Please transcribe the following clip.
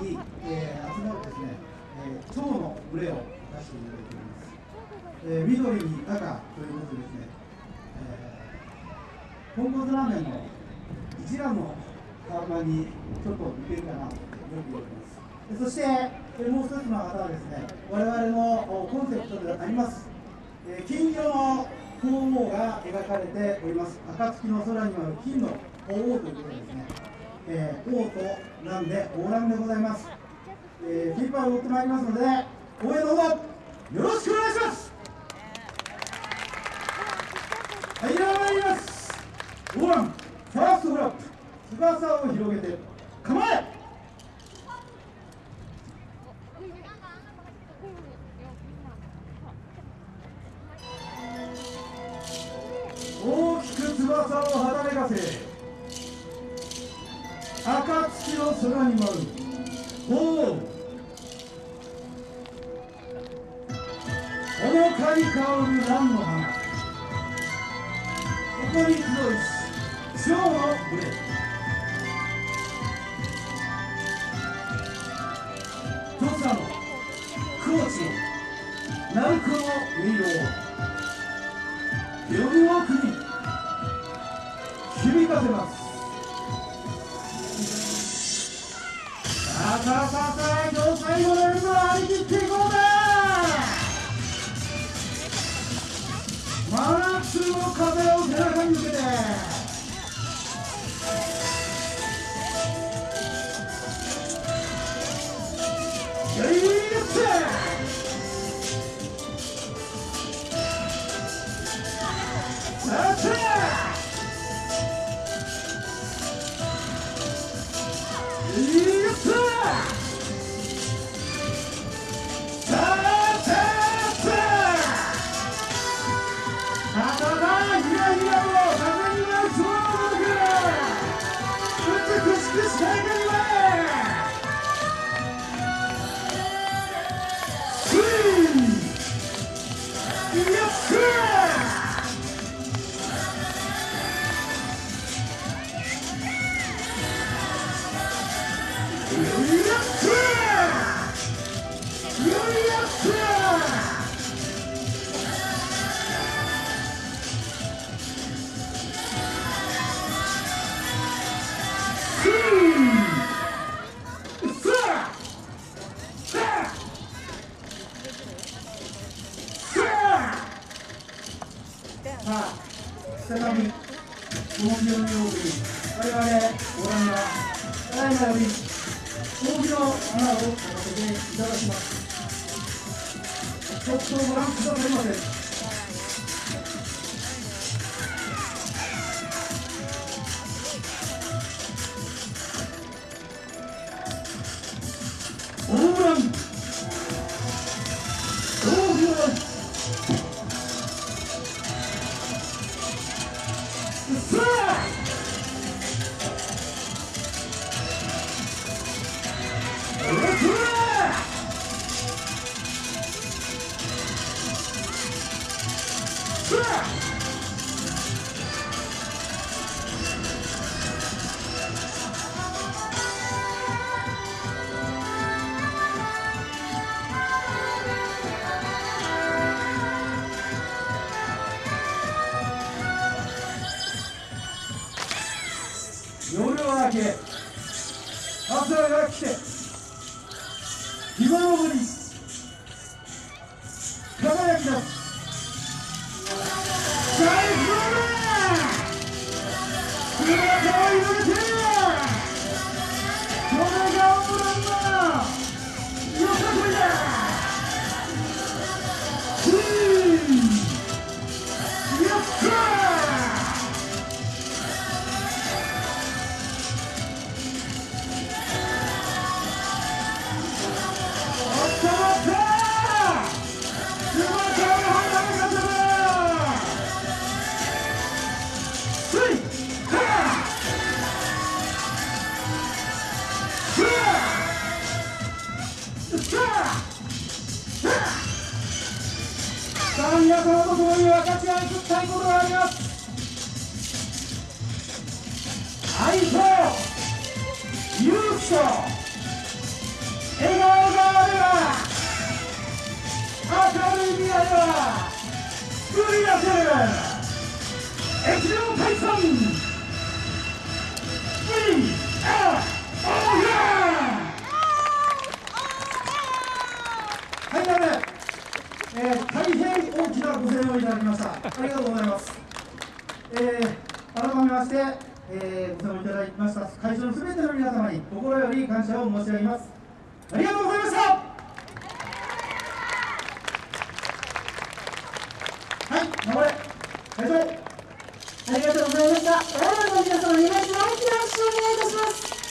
に、えー、集まるですね、えー、蝶の群れを出していただいております、えー、緑に赤ということでですね、えー、豚骨ラーメンの一蘭の看板にちょっと似てるかなとよく言われます。そして、え、もう一つの方はですね我々のコンセプトであります、えー、金色の鳳凰が描かれております。暁の空にある金の鳳凰ということですね、えー、王となんで王乱でございます、えー、フィーパーを追ってまいりますので応援のほどよろしくお願いします。はいでは参ります。オーランファーストフラップ翼を広げて構え。大きく翼をはためかせ。暁の空に舞う。鳳凰ほのかに香る蘭の花。ここに集いし蝶の群れ。土佐の高知の鳴子の音色を夜奥に響かせます。さあさあさあさあ今日最後の夜は張り切っていこうぜ真夏の風を背中に受けてよい再び、この病気を送り、我々、ご覧は、ただいまより、大きの花を咲かせていただきます。ちょっとご覧くださいませ。Yeah! け朝が来て日の昇り輝きます最高だ。たいがあります愛と勇気と笑顔があれば明るい未来は作り出せる。越前解散。えー、改めまして、えー、ご参加いただきました会場のすべての皆様に心より感謝を申し上げます。ありがとうございました。はい、頑張れ。会場。ありがとうございました。オーナーの皆様にまず大きな拍手をお願いいたします。